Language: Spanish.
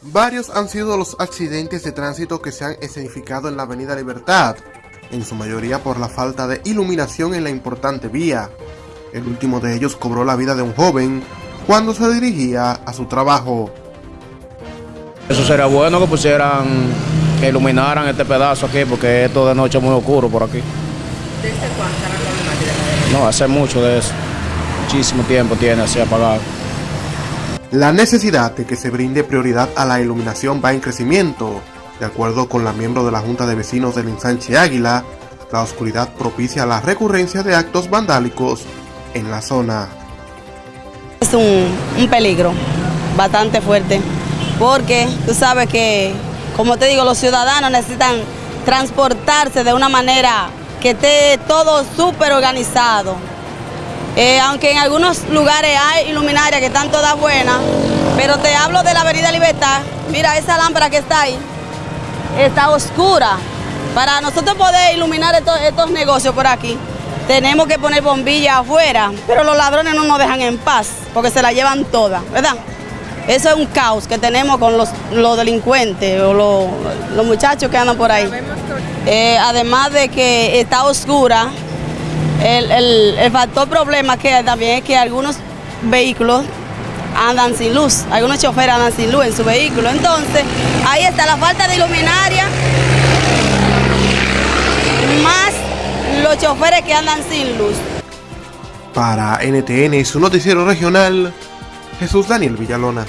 Varios han sido los accidentes de tránsito que se han escenificado en la Avenida Libertad, en su mayoría por la falta de iluminación en la importante vía. El último de ellos cobró la vida de un joven cuando se dirigía a su trabajo. Eso sería bueno que pusieran, que iluminaran este pedazo aquí, porque esto de noche es muy oscuro por aquí. ¿Desde cuándo está la problemática? No, hace mucho de eso. Muchísimo tiempo tiene así apagado. La necesidad de que se brinde prioridad a la iluminación va en crecimiento. De acuerdo con la miembro de la Junta de Vecinos del Ensanche Águila, la oscuridad propicia la recurrencia de actos vandálicos en la zona. Es un, un peligro bastante fuerte, porque tú sabes que, como te digo, los ciudadanos necesitan transportarse de una manera que esté todo súper organizado. Eh, aunque en algunos lugares hay iluminarias que están todas buenas, pero te hablo de la Avenida Libertad. Mira, esa lámpara que está ahí está oscura. Para nosotros poder iluminar estos, estos negocios por aquí, tenemos que poner bombillas afuera, pero los ladrones no nos dejan en paz, porque se la llevan todas, ¿verdad? Eso es un caos que tenemos con los, los delincuentes o los, los, muchachos que andan por ahí. Eh, además de que está oscura, el, el, el, factor problema que hay también es que algunos vehículos andan sin luz, algunos choferes andan sin luz en su vehículo. Entonces, ahí está la falta de iluminaria, más los choferes que andan sin luz. Para NTN su noticiero regional, Jesús Daniel Villalona.